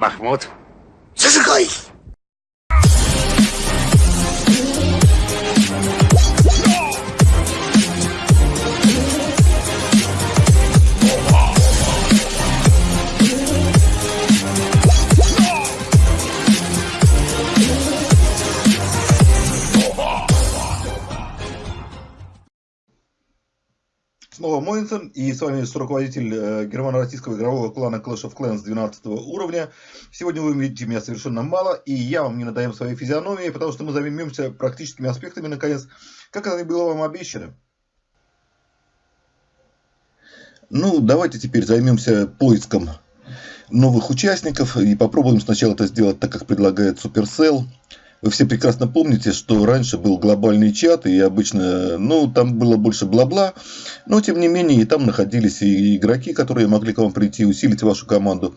Махмуд, зажигай! Снова Моинсон, и с вами руководитель э, германо-российского игрового клана Clash of Clans 12 уровня. Сегодня вы увидите меня совершенно мало, и я вам не надаем своей физиономии, потому что мы займемся практическими аспектами, наконец, как это и было вам обещано. Ну, давайте теперь займемся поиском новых участников, и попробуем сначала это сделать так, как предлагает Supercell. Вы все прекрасно помните, что раньше был глобальный чат, и обычно, ну, там было больше бла-бла, но, тем не менее, и там находились и игроки, которые могли к вам прийти, усилить вашу команду.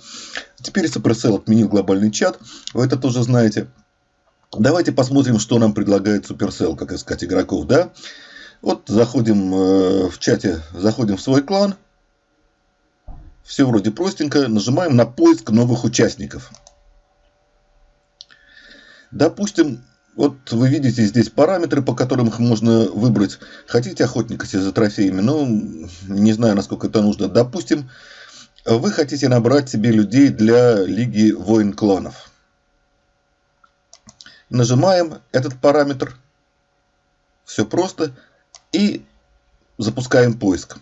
Теперь Supercell отменил глобальный чат, вы это тоже знаете. Давайте посмотрим, что нам предлагает Supercell, как искать игроков, да? Вот заходим э, в чате, заходим в свой клан. Все вроде простенько, нажимаем на поиск новых участников. Допустим, вот вы видите здесь параметры, по которым их можно выбрать. Хотите охотника за трофеями? Ну, не знаю, насколько это нужно. Допустим, вы хотите набрать себе людей для Лиги Воин Кланов. Нажимаем этот параметр. Все просто. И запускаем поиск.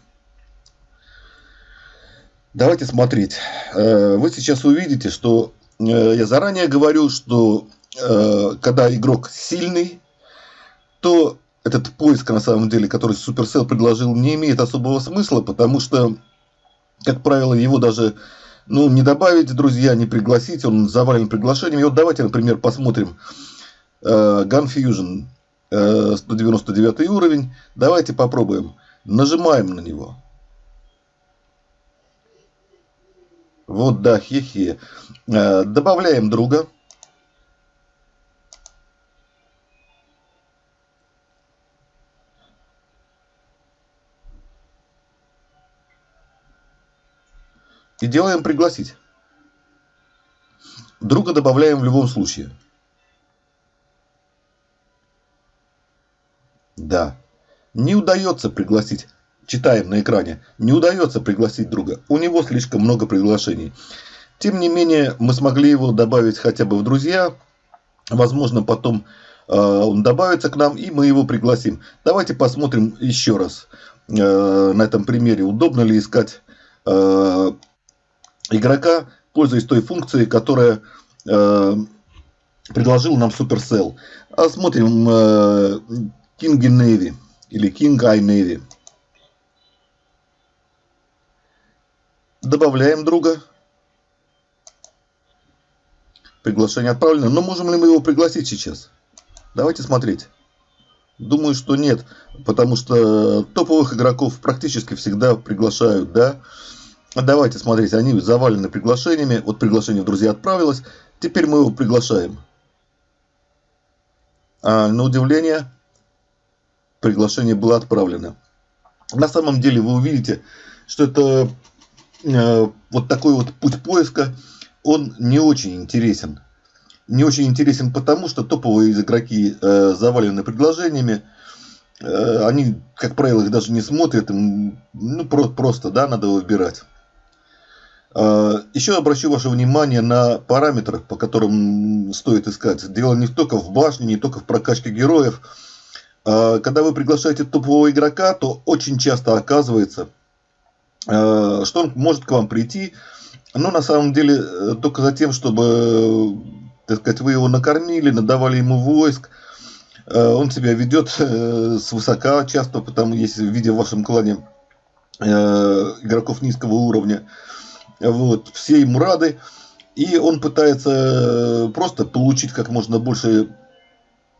Давайте смотреть. Э, вы сейчас увидите, что э, я заранее говорю, что Э, когда игрок сильный, то этот поиск, на самом деле, который Supercell предложил, не имеет особого смысла, потому что, как правило, его даже ну, не добавить, друзья, не пригласить, он завален приглашениями. Вот давайте, например, посмотрим э, Gun Fusion, э, 199 уровень. Давайте попробуем. Нажимаем на него. Вот, да, хе-хе. Э, добавляем друга. И делаем пригласить. Друга добавляем в любом случае. Да. Не удается пригласить. Читаем на экране. Не удается пригласить друга. У него слишком много приглашений. Тем не менее, мы смогли его добавить хотя бы в друзья. Возможно, потом э, он добавится к нам, и мы его пригласим. Давайте посмотрим еще раз э, на этом примере, удобно ли искать э, игрока, пользуясь той функцией, которая э, предложил нам Supercell. А смотрим э, King Navy или King Eye Navy. Добавляем друга. Приглашение отправлено. Но можем ли мы его пригласить сейчас? Давайте смотреть. Думаю, что нет, потому что топовых игроков практически всегда приглашают, да. Давайте смотреть, они завалены приглашениями. Вот приглашение в друзья отправилось. Теперь мы его приглашаем. А, на удивление, приглашение было отправлено. На самом деле вы увидите, что это э, вот такой вот путь поиска, он не очень интересен. Не очень интересен потому, что топовые игроки э, завалены предложениями. Э, они, как правило, их даже не смотрят. Им, ну, про просто, да, надо выбирать. А, Еще обращу ваше внимание на параметры, по которым стоит искать. Дело не только в башне, не только в прокачке героев. А, когда вы приглашаете топового игрока, то очень часто оказывается, а, что он может к вам прийти, но на самом деле э, только за тем, чтобы так сказать, вы его накормили, надавали ему войск. Он себя ведет э, свысока часто, потому если видя в вашем клане э, игроков низкого уровня, вот, все ему рады. И он пытается э, просто получить как можно больше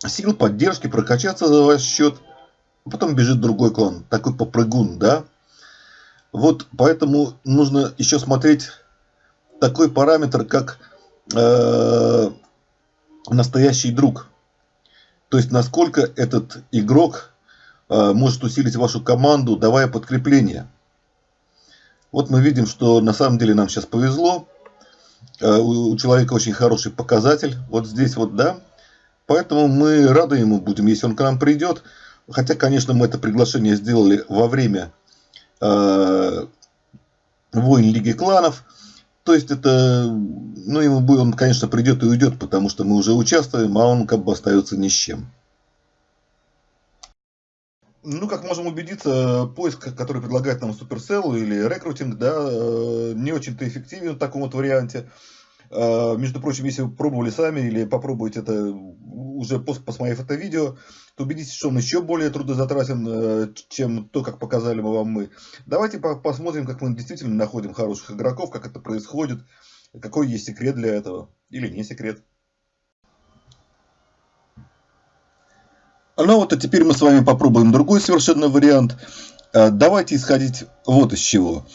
сил, поддержки, прокачаться за ваш счет. Потом бежит другой клан. Такой попрыгун, да? Вот поэтому нужно еще смотреть такой параметр, как э, настоящий друг. То есть, насколько этот игрок э, может усилить вашу команду, давая подкрепление. Вот мы видим, что на самом деле нам сейчас повезло. э, у человека очень хороший показатель. Вот здесь вот, да. Поэтому мы рады ему будем, если он к нам придет. Хотя, конечно, мы это приглашение сделали во время э, войн Лиги Кланов. То есть это, ну, ему, он, конечно, придет и уйдет, потому что мы уже участвуем, а он как бы остается ни с чем. Ну, как можем убедиться, поиск, который предлагает нам Supercell или рекрутинг, да, э, не очень-то эффективен в таком вот варианте. Э, между прочим, если вы пробовали сами или попробуете это уже после посмотрев это видео, то убедитесь, что он еще более трудозатратен, э, чем то, как показали мы вам мы. Давайте посмотрим, как мы действительно находим хороших игроков, как это происходит, какой есть секрет для этого или не секрет. Ну вот, а теперь мы с вами попробуем другой совершенно вариант. Э, давайте исходить вот из чего.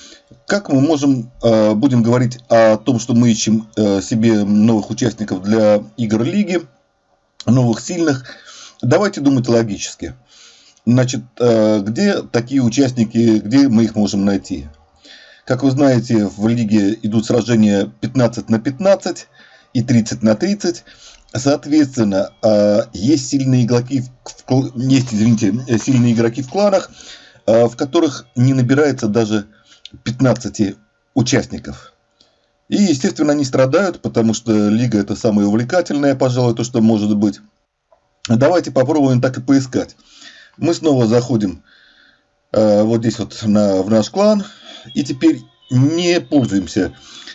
Как мы можем, э, будем говорить о том, что мы ищем э, себе новых участников для игр лиги, новых сильных. Давайте думать логически. Значит, где такие участники, где мы их можем найти? Как вы знаете, в лиге идут сражения 15 на 15 и 30 на 30. Соответственно, а, есть сильные игроки, есть, извините, сильные игроки в кланах, а, в которых не набирается даже 15 участников. И, естественно, они страдают, потому что лига это самое увлекательное, пожалуй, то, что может быть. Давайте попробуем так и поискать. Мы снова заходим э, вот здесь вот на, в наш клан. И теперь не пользуемся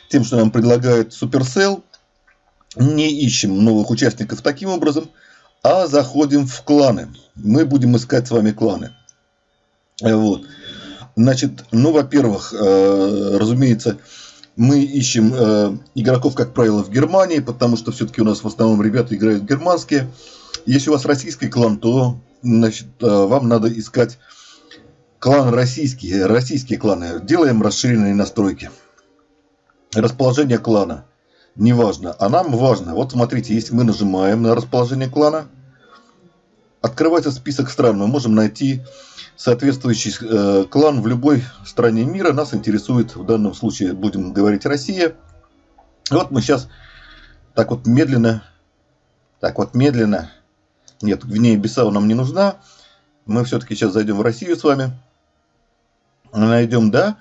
тем, что нам предлагает Supercell не ищем новых участников таким образом, а заходим в кланы. Мы будем искать с вами кланы. Вот. Значит, ну, во-первых, э, разумеется, мы ищем э, игроков, как правило, в Германии, потому что все-таки у нас в основном ребята играют германские. Если у вас российский клан, то значит, э, вам надо искать клан российский, российские кланы. Делаем расширенные настройки. Расположение клана неважно. А нам важно. Вот смотрите, если мы нажимаем на расположение клана, открывается список стран. Мы можем найти соответствующий э, клан в любой стране мира. Нас интересует, в данном случае будем говорить Россия. Вот мы сейчас так вот медленно, так вот медленно, нет, Гвинея Бисау нам не нужна. Мы все-таки сейчас зайдем в Россию с вами. Найдем, да.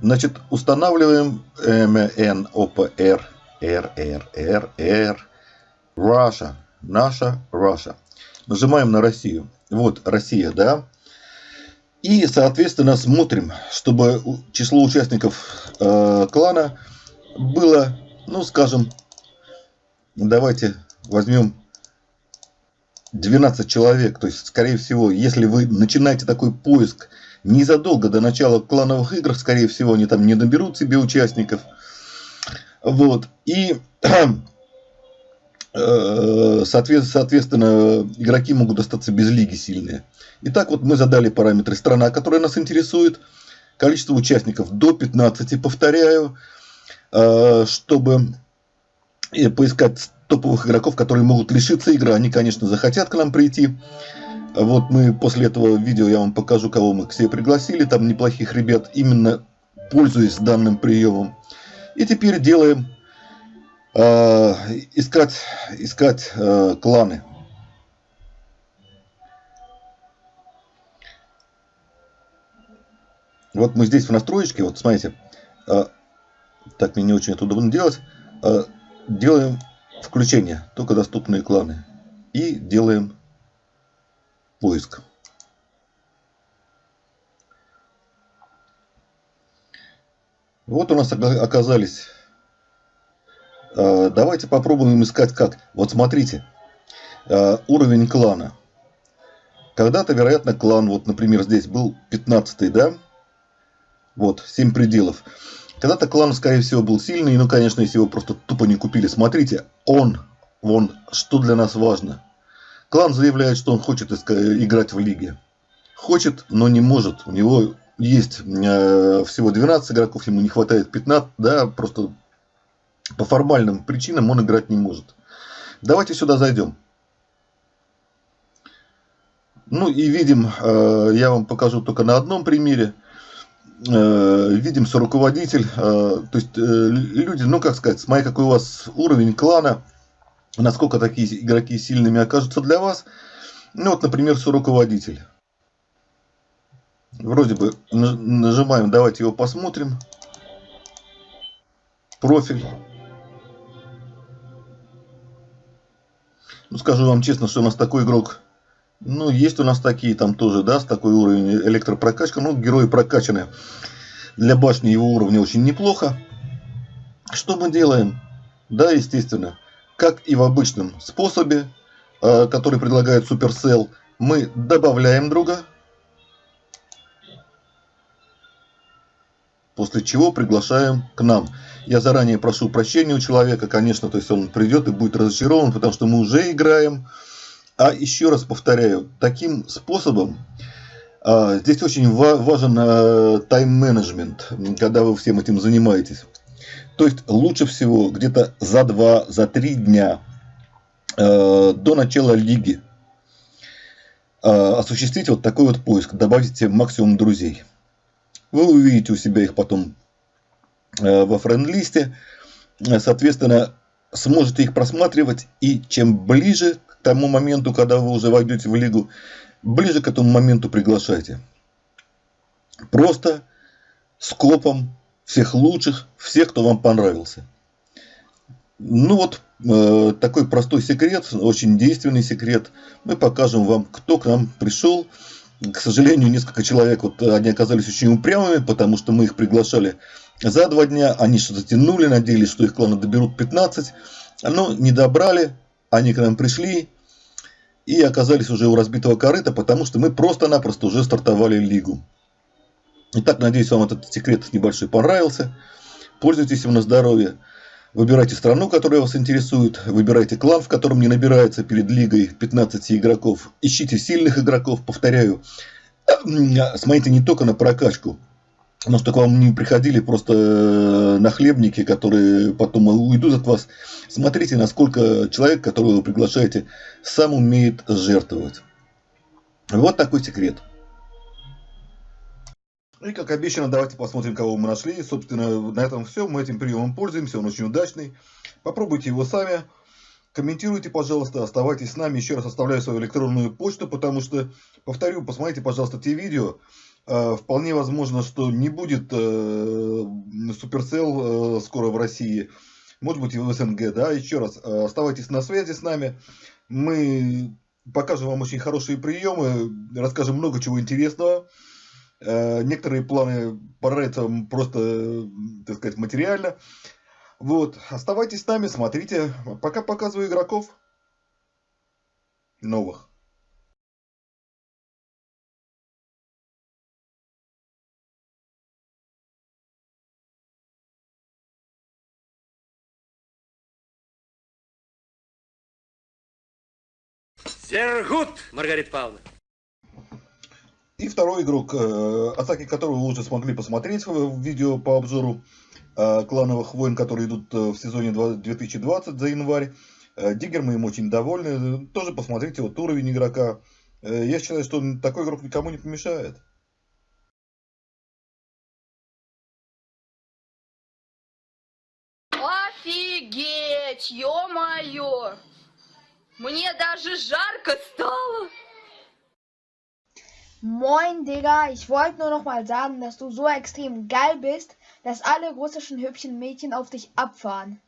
Значит, устанавливаем MNOPR R. Russia. Наша Russia. Нажимаем на Россию. Вот Россия, да. И, соответственно, смотрим, чтобы число участников э, клана было, ну, скажем, давайте возьмем 12 человек. То есть, скорее всего, если вы начинаете такой поиск незадолго до начала клановых игр, скорее всего, они там не наберут себе участников. Вот. И э, соответственно, игроки могут остаться без лиги сильные. Итак, вот мы задали параметры страна, которая нас интересует. Количество участников до 15, повторяю, э, чтобы поискать топовых игроков, которые могут лишиться игры. Они, конечно, захотят к нам прийти. Вот мы после этого видео я вам покажу, кого мы к себе пригласили. Там неплохих ребят, именно пользуясь данным приемом. И теперь делаем э, искать, искать э, кланы. Вот мы здесь в настроечке, вот смотрите, э, так мне не очень это удобно делать, э, делаем включение, только доступные кланы. И делаем поиск. Вот у нас оказались. Э, давайте попробуем искать как. Вот смотрите. Э, уровень клана. Когда-то, вероятно, клан, вот, например, здесь был 15 да? Вот, 7 пределов. Когда-то клан, скорее всего, был сильный, ну, конечно, если его просто тупо не купили. Смотрите, он, вон, что для нас важно. Клан заявляет, что он хочет играть в лиге. Хочет, но не может. У него есть э, всего 12 игроков, ему не хватает 15, да, просто по формальным причинам он играть не может. Давайте сюда зайдем. Ну и видим, э, я вам покажу только на одном примере. э, видим, что руководитель, то есть люди, ну как сказать, смотри, какой у вас уровень клана, насколько такие игроки сильными окажутся для вас. Ну вот, например, руководитель. Вроде бы нажимаем, давайте его посмотрим. Профиль. Ну, скажу вам честно, что у нас такой игрок, ну, есть у нас такие там тоже, да, с такой уровень электропрокачка, ну, герои прокачаны. Для башни его уровня очень неплохо. Что мы делаем? Да, естественно, как и в обычном способе, э, который предлагает Supercell, мы добавляем друга, после чего приглашаем к нам. Я заранее прошу прощения у человека, конечно, то есть он придет и будет разочарован, потому что мы уже играем. А еще раз повторяю, таким способом а, здесь очень ва важен а, тайм-менеджмент, когда вы всем этим занимаетесь. То есть лучше всего где-то за 2, за 3 дня а, до начала лиги а, осуществить вот такой вот поиск, добавить максимум друзей. Вы увидите у себя их потом э, во френд-листе. Соответственно, сможете их просматривать. И чем ближе к тому моменту, когда вы уже войдете в лигу, ближе к этому моменту приглашайте. Просто скопом всех лучших, всех, кто вам понравился. Ну вот, э, такой простой секрет, очень действенный секрет. Мы покажем вам, кто к нам пришел, к сожалению, несколько человек, вот они оказались очень упрямыми, потому что мы их приглашали за два дня, они что-то тянули, надеялись, что их кланы доберут 15, но не добрали, они к нам пришли и оказались уже у разбитого корыта, потому что мы просто-напросто уже стартовали лигу. Итак, надеюсь, вам этот секрет небольшой понравился. Пользуйтесь им на здоровье. Выбирайте страну, которая вас интересует, выбирайте клан, в котором не набирается перед лигой 15 игроков. Ищите сильных игроков, повторяю. Смотрите не только на прокачку, но чтобы к вам не приходили просто э, нахлебники, которые потом уйдут от вас. Смотрите, насколько человек, которого вы приглашаете, сам умеет жертвовать. Вот такой секрет. Ну и как обещано, давайте посмотрим, кого мы нашли. Собственно, на этом все. Мы этим приемом пользуемся, он очень удачный. Попробуйте его сами. Комментируйте, пожалуйста, оставайтесь с нами. Еще раз оставляю свою электронную почту, потому что, повторю, посмотрите, пожалуйста, те видео. Э, вполне возможно, что не будет э, Supercell э, скоро в России. Может быть и в СНГ, да. Еще раз, оставайтесь на связи с нами. Мы покажем вам очень хорошие приемы, расскажем много чего интересного. Э, некоторые планы понравятся просто, так сказать, материально. Вот, оставайтесь с нами, смотрите. Пока показываю игроков новых. Сергут, Маргарита Павловна. И второй игрок, э, атаки которого вы уже смогли посмотреть в видео по обзору э, клановых войн, которые идут э, в сезоне 2020 за январь. Диггер мы им очень довольны. Тоже посмотрите вот уровень игрока. Я считаю, что такой игрок никому не помешает. Офигеть, ё-моё! Мне даже жарко стало! Moin, Digga. Ich wollte nur noch mal sagen, dass du so extrem geil bist, dass alle russischen hübschen Mädchen auf dich abfahren.